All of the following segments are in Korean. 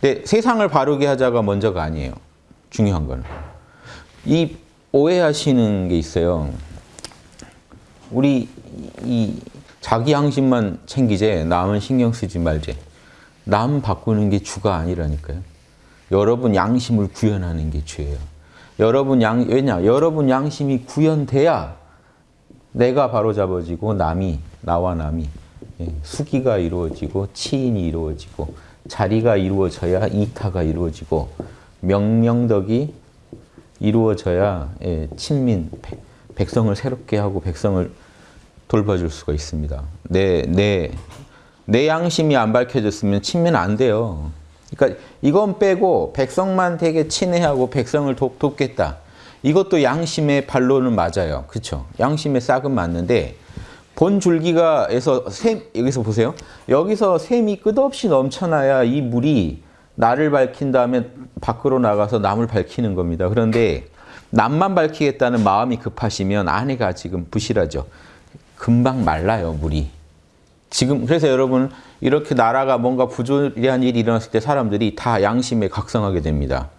근데 세상을 바르게 하자가 먼저가 아니에요. 중요한 거는. 이 오해하시는 게 있어요. 우리 이 자기 양심만 챙기재 남은 신경 쓰지 말재. 남 바꾸는 게 주가 아니라니까요. 여러분 양심을 구현하는 게 죄예요. 여러분 양 왜냐? 여러분 양심이 구현돼야 내가 바로 잡아지고 남이 나와 남이 예, 수기가 이루어지고 치인이 이루어지고 자리가 이루어져야 이타가 이루어지고 명명덕이 이루어져야 예, 친민 백, 성을 새롭게 하고 백성을 돌봐줄 수가 있습니다. 내, 내, 내 양심이 안 밝혀졌으면 친민 안 돼요. 그러니까 이건 빼고 백성만 되게 친애하고 백성을 돕, 돕겠다. 이것도 양심의 반론은 맞아요. 그렇죠? 양심의 싹은 맞는데 본 줄기가에서 샘 여기서 보세요. 여기서 샘이 끝없이 넘쳐나야 이 물이 나를 밝힌 다음에 밖으로 나가서 남을 밝히는 겁니다. 그런데 남만 밝히겠다는 마음이 급하시면 안에가 지금 부실하죠. 금방 말라요, 물이. 지금 그래서 여러분 이렇게 나라가 뭔가 부조리한 일이 일어났을 때 사람들이 다 양심에 각성하게 됩니다.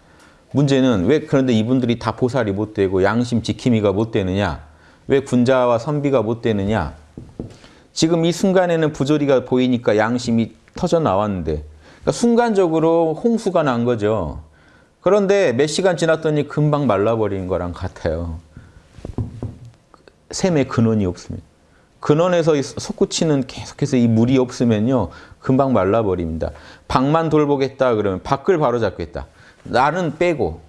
문제는 왜 그런데 이분들이 다 보살이 못 되고 양심 지킴이가 못 되느냐? 왜 군자와 선비가 못 되느냐? 지금 이 순간에는 부조리가 보이니까 양심이 터져 나왔는데 그러니까 순간적으로 홍수가 난 거죠. 그런데 몇 시간 지났더니 금방 말라버린 거랑 같아요. 샘의 근원이 없습니다. 근원에서 솟구치는 계속해서 이 물이 없으면요. 금방 말라버립니다. 밖만 돌보겠다 그러면 밖을 바로잡겠다. 나는 빼고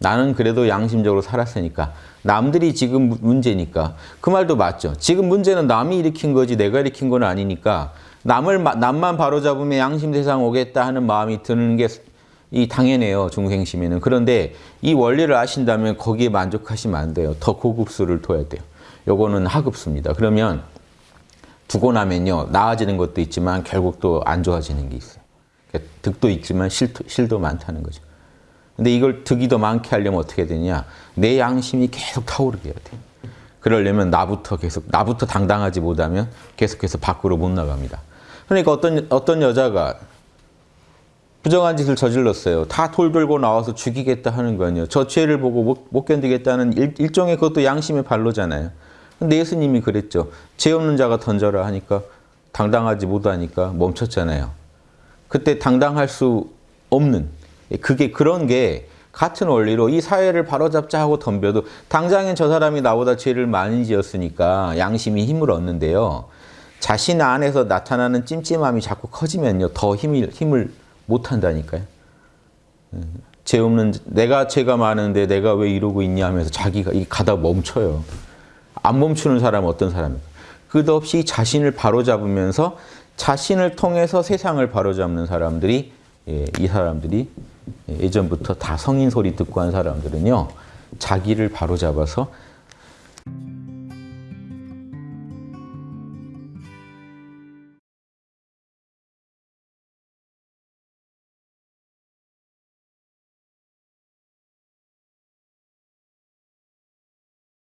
나는 그래도 양심적으로 살았으니까 남들이 지금 문제니까. 그 말도 맞죠. 지금 문제는 남이 일으킨 거지 내가 일으킨 건 아니니까. 남을 남만 바로잡으면 양심 세상 오겠다 하는 마음이 드는 게 이 당연해요 중생심에는. 그런데 이 원리를 아신다면 거기에 만족하시면 안 돼요. 더 고급수를 둬야 돼요. 요거는 하급수입니다. 그러면 두고 나면요 나아지는 것도 있지만 결국 또 안 좋아지는 게 있어요. 그러니까 득도 있지만 실도, 실도 많다는 거죠 근데 이걸 득이 더 많게 하려면 어떻게 되냐 내 양심이 계속 타오르게 해야 돼요 그러려면 나부터 계속 나부터 당당하지 못하면 계속해서 밖으로 못 나갑니다 그러니까 어떤 어떤 여자가 부정한 짓을 저질렀어요. 다돌 들고 나와서 죽이겠다 하는 거 아니에요. 저 죄를 보고 못, 못 견디겠다는 일, 일종의 그것도 양심의 발로잖아요. 근데 예수님이 그랬죠. 죄 없는 자가 던져라 하니까 당당하지 못하니까 멈췄잖아요. 그때 당당할 수 없는 그게 그런 게 같은 원리로 이 사회를 바로잡자 하고 덤벼도 당장엔 저 사람이 나보다 죄를 많이 지었으니까 양심이 힘을 얻는데요. 자신 안에서 나타나는 찜찜함이 자꾸 커지면요. 더 힘을, 힘을 못 한다니까요. 죄 없는 내가 죄가 많은데 내가 왜 이러고 있냐 하면서 자기가 이 가다 멈춰요. 안 멈추는 사람은 어떤 사람입니까? 끝없이 자신을 바로잡으면서 자신을 통해서 세상을 바로잡는 사람들이 예, 이 사람들이 예전부터 다 성인 소리 듣고 한 사람들은요. 자기를 바로잡아서